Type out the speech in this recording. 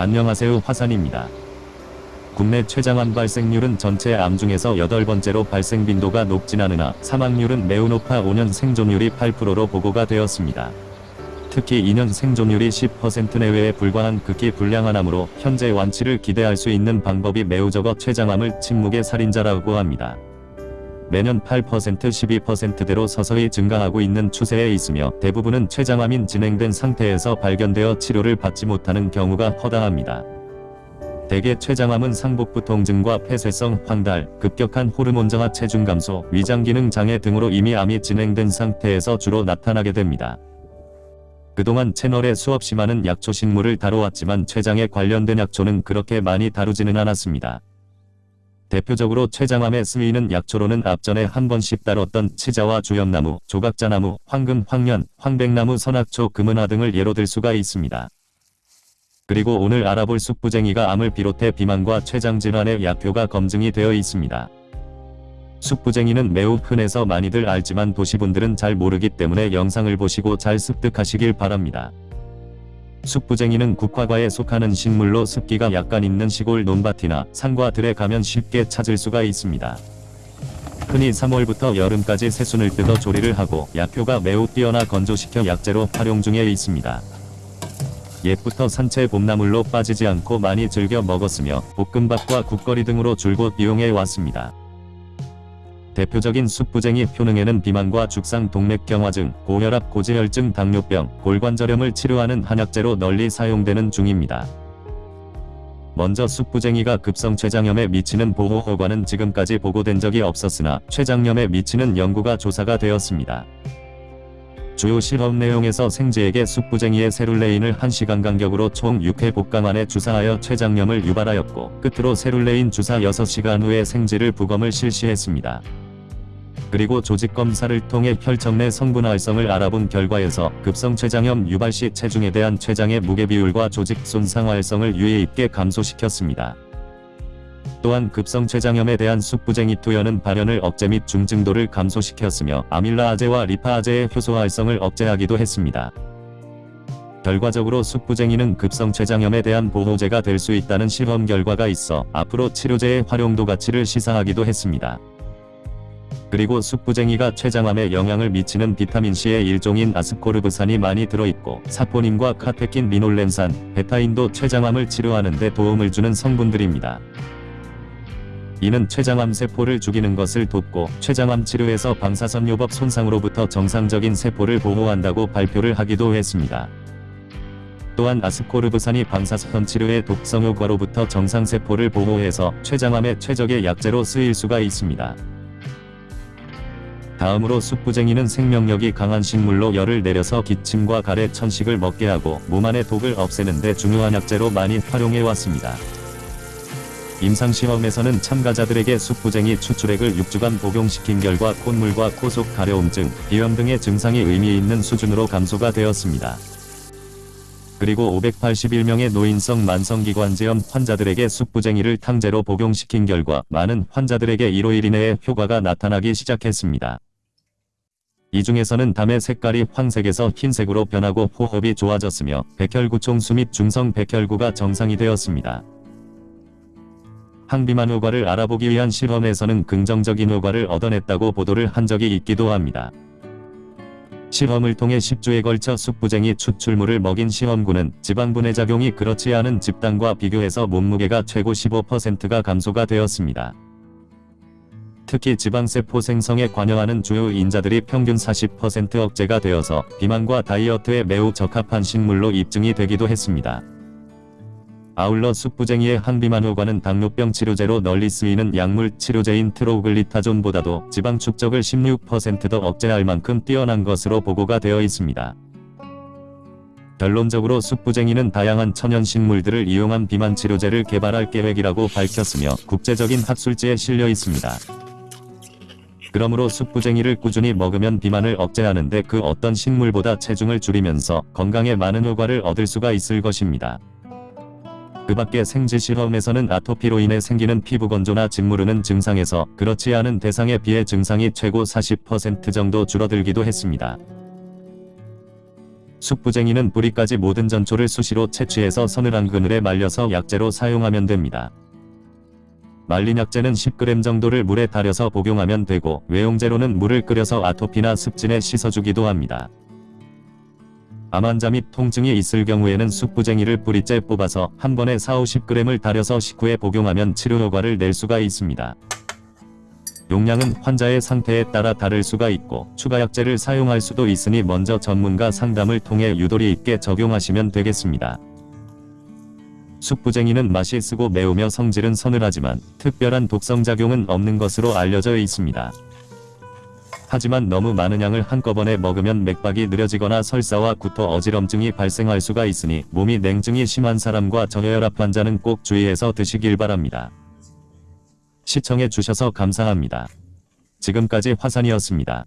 안녕하세요 화산입니다. 국내 췌장암 발생률은 전체 암 중에서 8번째로 발생 빈도가 높진 않으나 사망률은 매우 높아 5년 생존율이 8%로 보고가 되었습니다. 특히 2년 생존율이 10% 내외에 불과한 극히 불량한 암으로 현재 완치를 기대할 수 있는 방법이 매우 적어 췌장암을 침묵의 살인자라고 합니다. 매년 8% 12%대로 서서히 증가하고 있는 추세에 있으며 대부분은 췌장암인 진행된 상태에서 발견되어 치료를 받지 못하는 경우가 허다합니다. 대개 췌장암은 상복부 통증과 폐쇄성 황달, 급격한 호르몬 저하 체중 감소, 위장 기능 장애 등으로 이미 암이 진행된 상태에서 주로 나타나게 됩니다. 그동안 채널에 수없이 많은 약초 식물을 다뤄왔지만 췌장에 관련된 약초는 그렇게 많이 다루지는 않았습니다. 대표적으로 췌장암에 쓰이는 약초로는 앞전에 한 번씩 다뤘던 치자와 주염나무, 조각자나무, 황금, 황년, 황백나무, 선악초, 금은화 등을 예로 들 수가 있습니다. 그리고 오늘 알아볼 쑥부쟁이가 암을 비롯해 비만과 췌장 질환의 약효가 검증이 되어 있습니다. 쑥부쟁이는 매우 흔해서 많이들 알지만 도시분들은 잘 모르기 때문에 영상을 보시고 잘 습득하시길 바랍니다. 쑥부쟁이는 국화과에 속하는 식물로 습기가 약간 있는 시골 논밭이나 산과 들에 가면 쉽게 찾을 수가 있습니다. 흔히 3월부터 여름까지 새순을 뜯어 조리를 하고 약효가 매우 뛰어나 건조시켜 약재로 활용 중에 있습니다. 옛부터 산채 봄나물로 빠지지 않고 많이 즐겨 먹었으며 볶음밥과 국거리 등으로 줄곧 이용해 왔습니다. 대표적인 쑥부쟁이 효능에는 비만과 죽상 동맥경화증, 고혈압 고지혈증 당뇨병, 골관절염을 치료하는 한약재로 널리 사용되는 중입니다. 먼저 쑥부쟁이가 급성 췌장염에 미치는 보호 효과는 지금까지 보고된 적이 없었으나 췌장염에 미치는 연구가 조사가 되었습니다. 주요 실험 내용에서 생쥐에게 쑥부쟁이의 세룰레인을 1시간 간격으로 총 6회 복강 안에 주사하여 췌장염을 유발하였고 끝으로 세룰레인 주사 6시간 후에 생쥐를 부검을 실시했습니다. 그리고 조직 검사를 통해 혈청 내 성분 활성을 알아본 결과에서 급성 췌장염 유발 시 체중에 대한 췌장의 무게 비율과 조직 손상 활성을 유의 있게 감소시켰습니다. 또한 급성 췌장염에 대한 쑥부쟁이 투여는 발현을 억제 및 중증도를 감소시켰으며 아밀라아제와 리파아제의 효소 활성을 억제하기도 했습니다. 결과적으로 쑥부쟁이는 급성 췌장염에 대한 보호제가 될 수 있다는 실험 결과가 있어 앞으로 치료제의 활용도 가치를 시사하기도 했습니다. 그리고 쑥부쟁이가 췌장암에 영향을 미치는 비타민C의 일종인 아스코르브산이 많이 들어있고 사포닌과 카테킨 리놀렌산, 베타인도 췌장암을 치료하는 데 도움을 주는 성분들입니다. 이는 췌장암 세포를 죽이는 것을 돕고 췌장암 치료에서 방사선요법 손상으로부터 정상적인 세포를 보호한다고 발표를 하기도 했습니다. 또한 아스코르브산이 방사선 치료의 독성 효과로부터 정상세포를 보호해서 췌장암의 최적의 약재로 쓰일 수가 있습니다. 다음으로 쑥부쟁이는 생명력이 강한 식물로 열을 내려서 기침과 가래 천식을 먹게 하고 몸 안의 독을 없애는 데 중요한 약재로 많이 활용해 왔습니다. 임상시험에서는 참가자들에게 쑥부쟁이 추출액을 6주간 복용시킨 결과 콧물과 코속 가려움증, 비염 등의 증상이 의미 있는 수준으로 감소가 되었습니다. 그리고 581명의 노인성 만성기관지염 환자들에게 쑥부쟁이를 탕제로 복용시킨 결과 많은 환자들에게 1호 1일 내에 효과가 나타나기 시작했습니다. 이 중에서는 담의 색깔이 황색에서 흰색으로 변하고 호흡이 좋아졌으며 백혈구 총수 및 중성 백혈구가 정상이 되었습니다. 항비만 효과를 알아보기 위한 실험에서는 긍정적인 효과를 얻어냈다고 보도를 한 적이 있기도 합니다. 실험을 통해 10주에 걸쳐 쑥부쟁이 추출물을 먹인 시험군은 지방분해 작용이 그렇지 않은 집단과 비교해서 몸무게가 최고 15%가 감소가 되었습니다. 특히 지방세포 생성에 관여하는 주요 인자들이 평균 40% 억제가 되어서 비만과 다이어트에 매우 적합한 식물로 입증이 되기도 했습니다. 아울러 쑥부쟁이의 항비만 효과는 당뇨병 치료제로 널리 쓰이는 약물 치료제인 트로글리타존보다도 지방 축적을 16%더 억제할 만큼 뛰어난 것으로 보고가 되어 있습니다. 결론적으로 쑥부쟁이는 다양한 천연식물들을 이용한 비만 치료제를 개발할 계획이라고 밝혔으며 국제적인 학술지에 실려 있습니다. 그러므로 쑥부쟁이를 꾸준히 먹으면 비만을 억제하는데 그 어떤 식물보다 체중을 줄이면서 건강에 많은 효과를 얻을 수가 있을 것입니다. 그 밖에 생쥐 실험에서는 아토피로 인해 생기는 피부 건조나 짓무르는 증상에서 그렇지 않은 대상에 비해 증상이 최고 40% 정도 줄어들기도 했습니다. 숙부쟁이는 뿌리까지 모든 전초를 수시로 채취해서 서늘한 그늘에 말려서 약재로 사용하면 됩니다. 말린 약재는 10g 정도를 물에 달여서 복용하면 되고 외용제로는 물을 끓여서 아토피나 습진에 씻어주기도 합니다. 암 환자 및 통증이 있을 경우에는 숙부쟁이를 뿌리째 뽑아서 한 번에 4-50g을 달여서 식후에 복용하면 치료 효과를 낼 수가 있습니다. 용량은 환자의 상태에 따라 다를 수가 있고 추가 약재를 사용할 수도 있으니 먼저 전문가 상담을 통해 유도리 있게 적용하시면 되겠습니다. 숙부쟁이는 맛이 쓰고 매우며 성질은 서늘하지만 특별한 독성작용은 없는 것으로 알려져 있습니다. 하지만 너무 많은 양을 한꺼번에 먹으면 맥박이 느려지거나 설사와 구토 어지럼증이 발생할 수가 있으니 몸이 냉증이 심한 사람과 저혈압 환자는 꼭 주의해서 드시길 바랍니다. 시청해 주셔서 감사합니다. 지금까지 화산이었습니다.